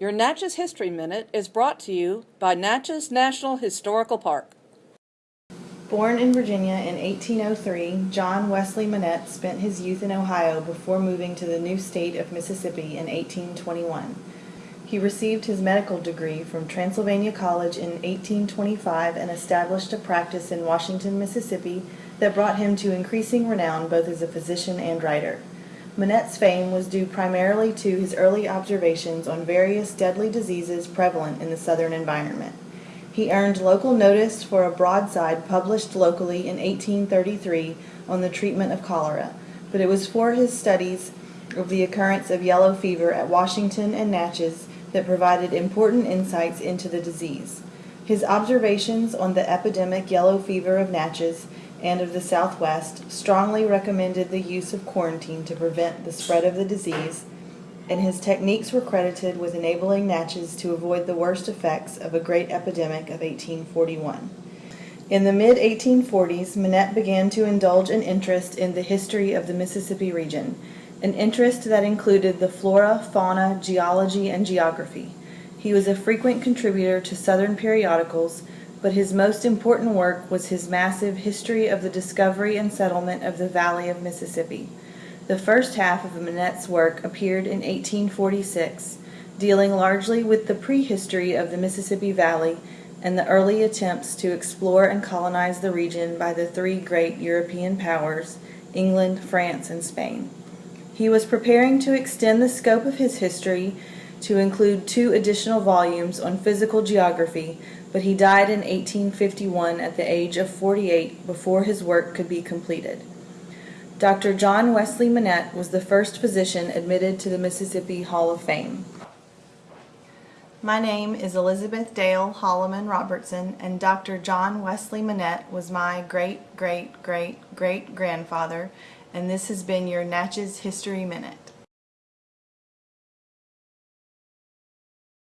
Your Natchez History Minute is brought to you by Natchez National Historical Park. Born in Virginia in 1803, John Wesley Monette spent his youth in Ohio before moving to the new state of Mississippi in 1821. He received his medical degree from Transylvania College in 1825 and established a practice in Washington, Mississippi that brought him to increasing renown both as a physician and writer. Monette's fame was due primarily to his early observations on various deadly diseases prevalent in the southern environment. He earned local notice for a broadside published locally in 1833 on the treatment of cholera, but it was for his studies of the occurrence of yellow fever at Washington and Natchez that provided important insights into the disease. His observations on the epidemic yellow fever of Natchez and of the Southwest strongly recommended the use of quarantine to prevent the spread of the disease, and his techniques were credited with enabling Natchez to avoid the worst effects of a great epidemic of 1841. In the mid 1840s, Monette began to indulge an interest in the history of the Mississippi region an interest that included the flora, fauna, geology, and geography. He was a frequent contributor to Southern periodicals, but his most important work was his massive History of the Discovery and Settlement of the Valley of Mississippi. The first half of Monette's work appeared in 1846, dealing largely with the prehistory of the Mississippi Valley and the early attempts to explore and colonize the region by the three great European powers, England, France, and Spain. He was preparing to extend the scope of his history to include two additional volumes on physical geography, but he died in 1851 at the age of 48 before his work could be completed. Dr. John Wesley Monette was the first physician admitted to the Mississippi Hall of Fame. My name is Elizabeth Dale Holloman Robertson, and Dr. John Wesley Monette was my great great great great grandfather and this has been your Natchez History Minute.